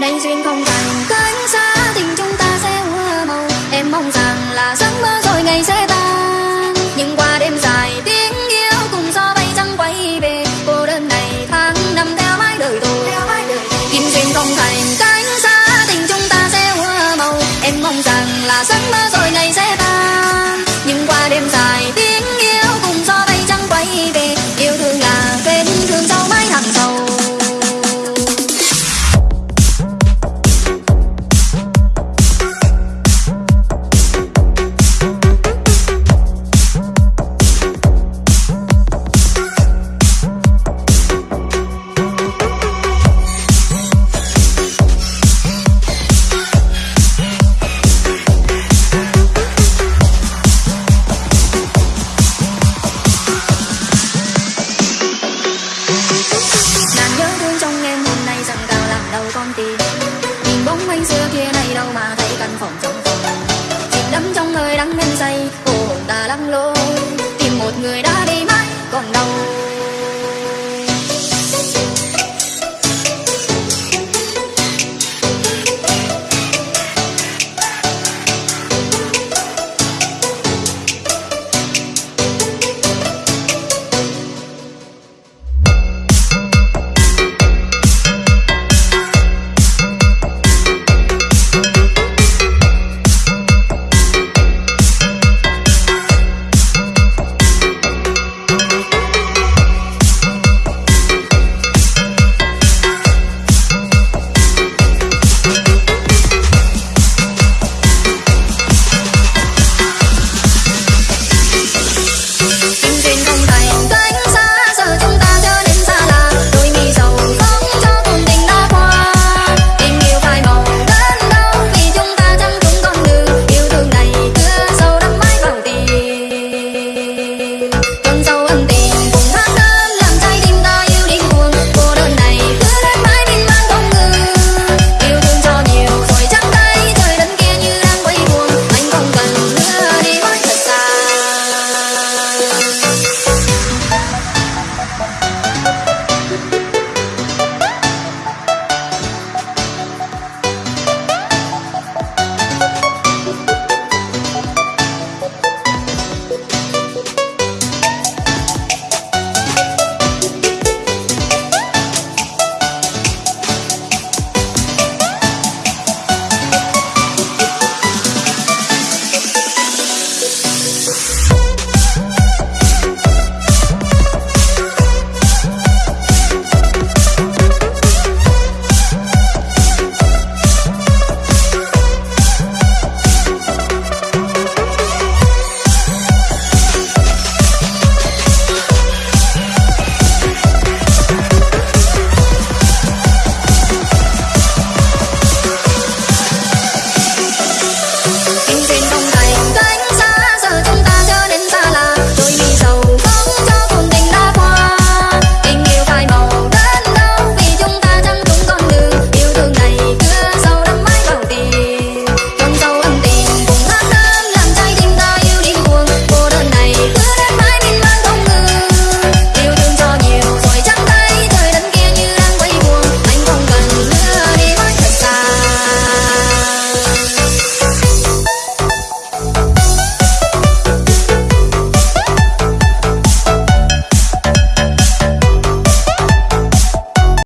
đánh duyên không cần cơn gió đầu con tim nhìn bóng anh xưa kia nay đâu mà thấy căn phòng trong phòng. Chìm đắm trong nơi đắng men say cô hồn ta lắm lối.